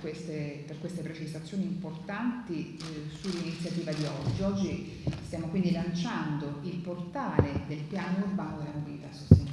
queste, per queste precisazioni importanti eh, sull'iniziativa di oggi. Oggi stiamo quindi lanciando il portale del piano urbano della mobilità sostenibile,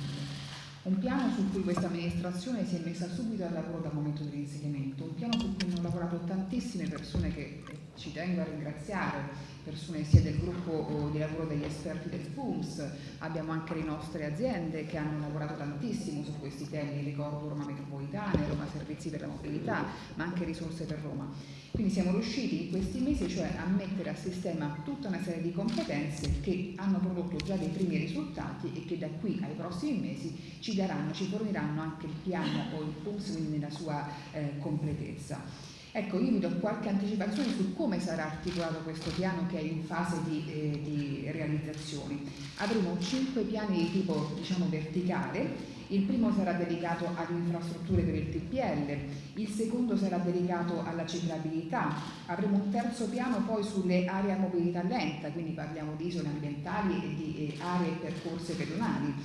un piano su cui questa amministrazione si è messa subito al lavoro dal momento dell'insediamento, un piano su cui hanno lavorato tantissime persone che ci tengo a ringraziare, persone sia del gruppo di lavoro degli esperti del FUMS, abbiamo anche le nostre aziende che hanno lavorato tantissimo su questi temi, ricordo Roma Metropolitana, Roma Servizi per la Mobilità, ma anche risorse per Roma. Quindi siamo riusciti in questi mesi cioè a mettere a sistema tutta una serie di competenze che hanno prodotto già dei primi risultati e che da qui ai prossimi mesi ci daranno, ci forniranno anche il piano o il FUMS quindi nella sua eh, completezza. Ecco, io vi do qualche anticipazione su come sarà articolato questo piano che è in fase di, eh, di realizzazione. Avremo cinque piani di tipo diciamo, verticale, il primo sarà dedicato alle infrastrutture per il TPL, il secondo sarà dedicato alla ciclabilità, avremo un terzo piano poi sulle aree a mobilità lenta, quindi parliamo di isole ambientali e di eh, aree percorse pedonali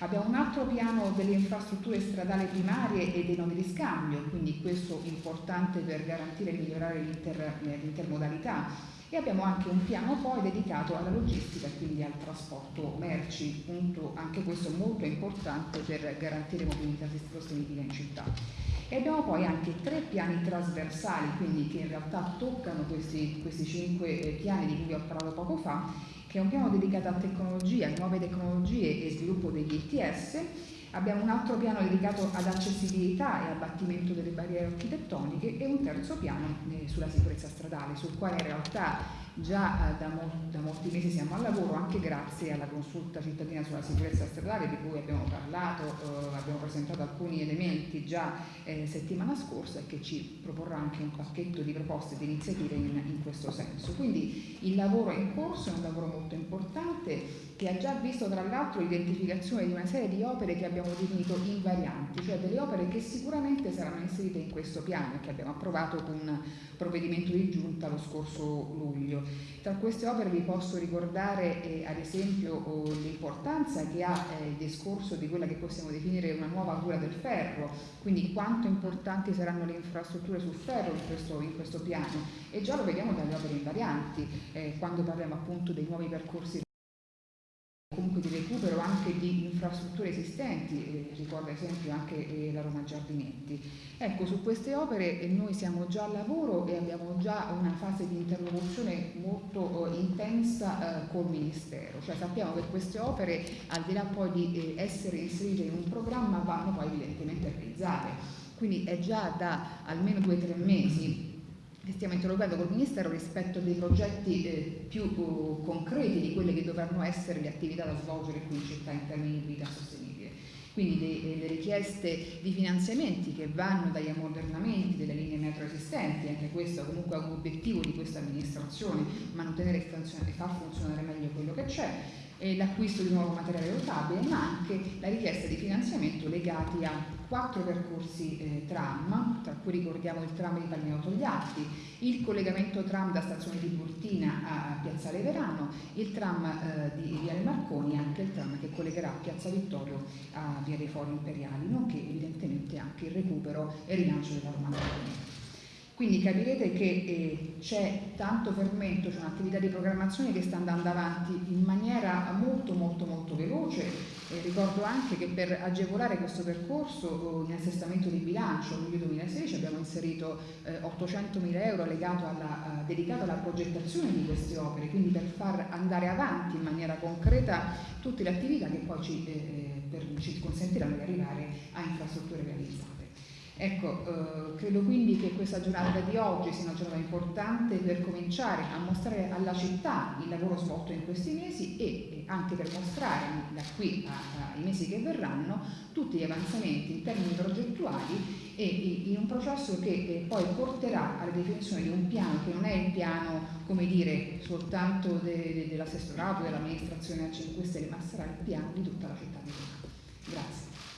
Abbiamo un altro piano delle infrastrutture stradali primarie e dei nodi di scambio, quindi questo importante per garantire e migliorare l'intermodalità. E abbiamo anche un piano poi dedicato alla logistica, quindi al trasporto merci, punto anche questo molto importante per garantire mobilità sostenibile in città. E abbiamo poi anche tre piani trasversali, quindi che in realtà toccano questi, questi cinque eh, piani di cui ho parlato poco fa, che è un piano dedicato a tecnologia, nuove tecnologie e sviluppo degli ITS. Abbiamo un altro piano dedicato ad accessibilità e abbattimento delle barriere architettoniche e un terzo piano eh, sulla sicurezza stradale, sul quale in realtà già eh, da, mo da, molti mesi siamo al lavoro anche grazie alla consulta cittadina sulla sicurezza stradale di cui abbiamo parlato, eh, abbiamo presentato alcuni elementi già eh, settimana scorsa e che ci proporrà anche un pacchetto di proposte e di iniziative in, in questo senso. Quindi il lavoro è in corso, è un lavoro molto importante che ha già visto tra l'altro l'identificazione di una serie di opere che abbiamo definito invarianti, cioè delle opere che sicuramente saranno inserite in questo piano e che abbiamo approvato con provvedimento di giunta lo scorso luglio. Tra queste opere vi posso ricordare eh, ad esempio oh, l'importanza che ha eh, il discorso di quella che possiamo definire una nuova cura del ferro, quindi quanto importanti saranno le infrastrutture sul ferro in questo, in questo piano e già lo vediamo dalle opere invarianti eh, quando parliamo appunto dei nuovi percorsi comunque di recupero anche di infrastrutture esistenti, eh, ricordo ad esempio anche eh, la Roma Giardinetti. Ecco, su queste opere eh, noi siamo già al lavoro e abbiamo già una fase di interlocuzione molto eh, intensa col Ministero, cioè sappiamo che queste opere al di là poi di eh, essere inserite in un programma vanno poi evidentemente realizzate, quindi è già da almeno due o tre mesi che stiamo interrogando col Ministero rispetto a dei progetti eh, più uh, concreti di quelle che dovranno essere le attività da svolgere qui in città in termini di mobilità sostenibile. Quindi le, le, richieste di finanziamenti che vanno dagli ammodernamenti delle linee metro esistenti, anche questo comunque è un obiettivo di questa amministrazione, mantenere e far funzionare meglio quello che c'è, l'acquisto di nuovo materiale rotabile, ma anche la richiesta di finanziamento legati a quattro percorsi eh, tram, tra cui ricordiamo il tram di Palmino Togliatti, il collegamento tram da stazione di Burtina a Piazzale Verano, il tram eh, di Viale Marconi e anche il tram che collegherà Piazza Vittorio a Via dei Fori Imperiali, nonché evidentemente anche il recupero e rilancio della Roma Marconi. Quindi capirete che eh, c'è tanto fermento, c'è un'attività di programmazione che sta andando avanti in maniera molto molto molto veloce. Eh, ricordo anche che per agevolare questo percorso in assestamento di bilancio luglio 2016 abbiamo inserito eh, 800 mila euro alla, dedicato alla progettazione di queste opere, quindi per far andare avanti in maniera concreta tutte le attività che poi ci, eh, per, ci consentiranno di arrivare a infrastrutture realizzate. Ecco, eh, credo quindi che questa giornata di oggi sia una giornata importante per cominciare a mostrare alla città il lavoro svolto in questi mesi e, anche per mostrare da qui ai mesi che verranno tutti gli avanzamenti in termini progettuali e in un processo che eh, poi porterà alla definizione di un piano che non è il piano, come dire, soltanto de, de, dell'assessorato, dell'amministrazione a 5 Stelle, ma sarà il piano di tutta la città di Roma. Grazie.